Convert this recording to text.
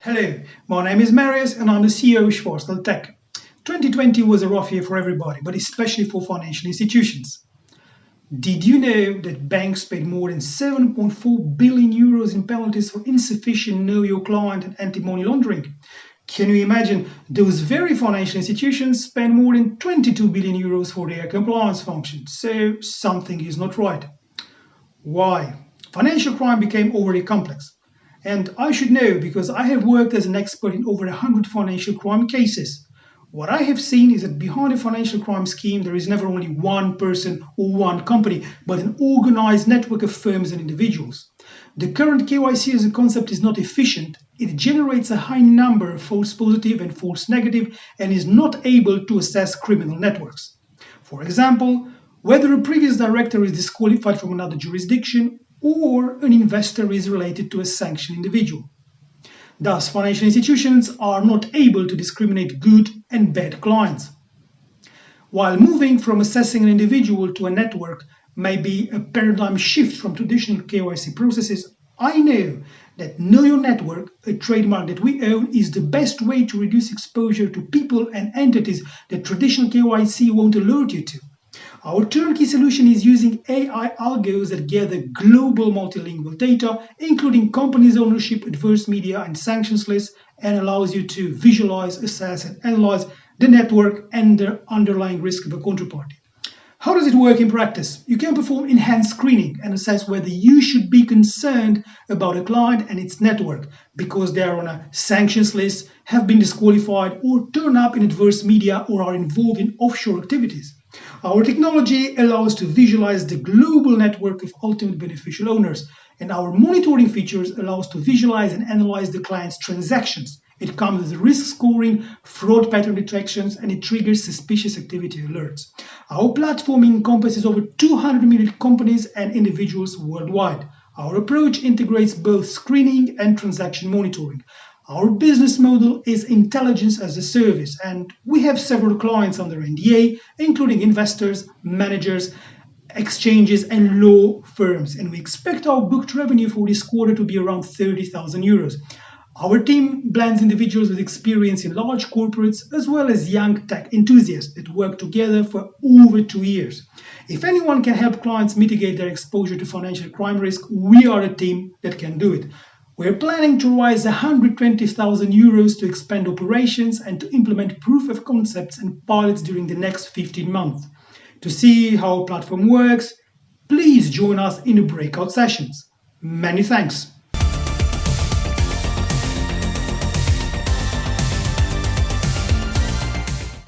Hello, my name is Marius and I'm the CEO of Schwarzthal Tech. 2020 was a rough year for everybody, but especially for financial institutions. Did you know that banks paid more than 7.4 billion euros in penalties for insufficient know your client and anti-money laundering? Can you imagine those very financial institutions spend more than 22 billion euros for their compliance functions? So something is not right. Why? Financial crime became overly complex. And I should know because I have worked as an expert in over 100 financial crime cases. What I have seen is that behind a financial crime scheme, there is never only one person or one company, but an organized network of firms and individuals. The current KYC as a concept is not efficient. It generates a high number of false positive and false negative and is not able to assess criminal networks. For example, whether a previous director is disqualified from another jurisdiction or an investor is related to a sanctioned individual. Thus, financial institutions are not able to discriminate good and bad clients. While moving from assessing an individual to a network may be a paradigm shift from traditional KYC processes, I know that Know Your Network, a trademark that we own, is the best way to reduce exposure to people and entities that traditional KYC won't alert you to. Our turnkey solution is using AI algos that gather global multilingual data, including companies' ownership, adverse media, and sanctions lists, and allows you to visualize, assess, and analyze the network and the underlying risk of a counterparty. How does it work in practice? You can perform enhanced screening and assess whether you should be concerned about a client and its network because they are on a sanctions list, have been disqualified, or turn up in adverse media or are involved in offshore activities. Our technology allows to visualize the global network of ultimate beneficial owners, and our monitoring features allow us to visualize and analyze the client's transactions. It comes with risk scoring, fraud pattern detections, and it triggers suspicious activity alerts. Our platform encompasses over 200 million companies and individuals worldwide. Our approach integrates both screening and transaction monitoring. Our business model is intelligence as a service, and we have several clients under NDA, including investors, managers, exchanges, and law firms. And we expect our booked revenue for this quarter to be around 30,000 euros. Our team blends individuals with experience in large corporates as well as young tech enthusiasts that work together for over two years. If anyone can help clients mitigate their exposure to financial crime risk, we are a team that can do it. We're planning to raise 120,000 euros to expand operations and to implement proof of concepts and pilots during the next 15 months. To see how our platform works, please join us in the breakout sessions. Many thanks.